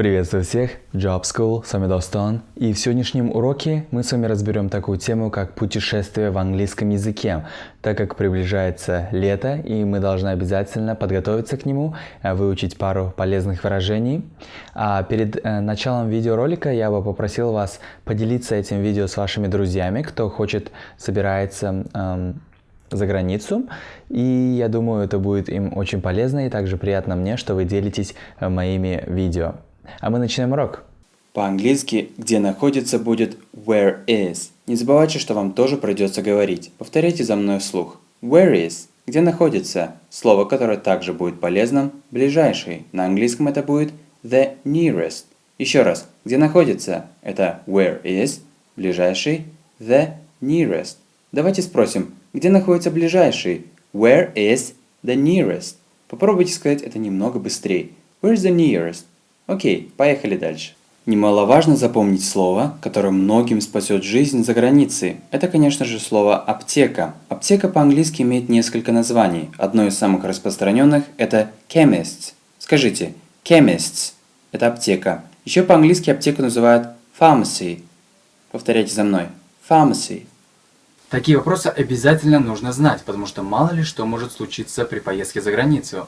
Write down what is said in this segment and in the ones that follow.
Приветствую всех, Job School, с вами Достон. И в сегодняшнем уроке мы с вами разберем такую тему, как путешествие в английском языке, так как приближается лето, и мы должны обязательно подготовиться к нему, э, выучить пару полезных выражений. А перед э, началом видеоролика я бы попросил вас поделиться этим видео с вашими друзьями, кто хочет, собирается эм, за границу. И я думаю, это будет им очень полезно и также приятно мне, что вы делитесь э, моими видео. А мы начинаем урок. По-английски «где находится» будет where is. Не забывайте, что вам тоже придется говорить. Повторяйте за мной вслух. Where is? Где находится? Слово, которое также будет полезным – ближайший. На английском это будет the nearest. Еще раз. Где находится? Это where is, ближайший, the nearest. Давайте спросим, где находится ближайший? Where is the nearest? Попробуйте сказать это немного быстрее. Where is the nearest? Окей, поехали дальше. Немаловажно запомнить слово, которое многим спасет жизнь за границей. Это, конечно же, слово «аптека». Аптека по-английски имеет несколько названий. Одно из самых распространенных – это chemists. Скажите, chemists – это аптека. Еще по-английски аптеку называют pharmacy. Повторяйте за мной. Pharmacy. Такие вопросы обязательно нужно знать, потому что мало ли что может случиться при поездке за границу.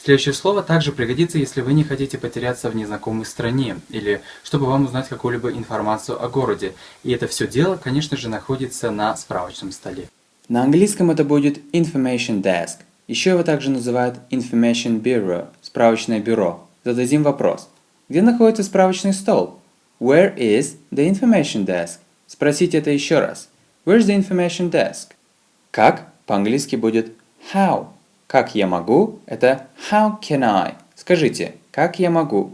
Следующее слово также пригодится, если вы не хотите потеряться в незнакомой стране, или чтобы вам узнать какую-либо информацию о городе. И это все дело, конечно же, находится на справочном столе. На английском это будет Information Desk. Еще его также называют Information Bureau, справочное бюро. Зададим вопрос. Где находится справочный стол? Where is the information desk? Спросите это еще раз. Where's the information desk? Как по-английски будет how. Как я могу – это how can I. Скажите, как я могу?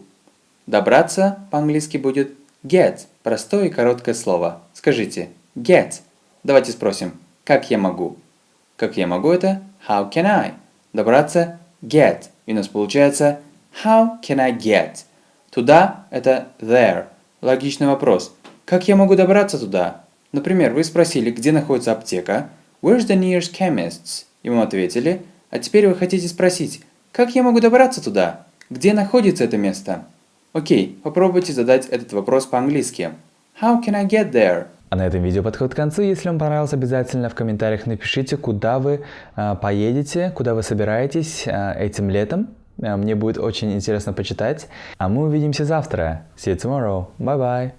Добраться по-английски будет get. Простое и короткое слово. Скажите get. Давайте спросим, как я могу? Как я могу – это how can I. Добраться – get. И у нас получается how can I get? Туда – это there. Логичный вопрос. Как я могу добраться туда? Например, вы спросили, где находится аптека, Where's the nearest chemist? И вам ответили, а теперь вы хотите спросить, как я могу добраться туда? Где находится это место? Окей, попробуйте задать этот вопрос по-английски. How can I get there? А на этом видео подходит к концу. Если вам понравилось, обязательно в комментариях напишите, куда вы э, поедете, куда вы собираетесь э, этим летом. Э, мне будет очень интересно почитать. А мы увидимся завтра. See you tomorrow. Bye-bye.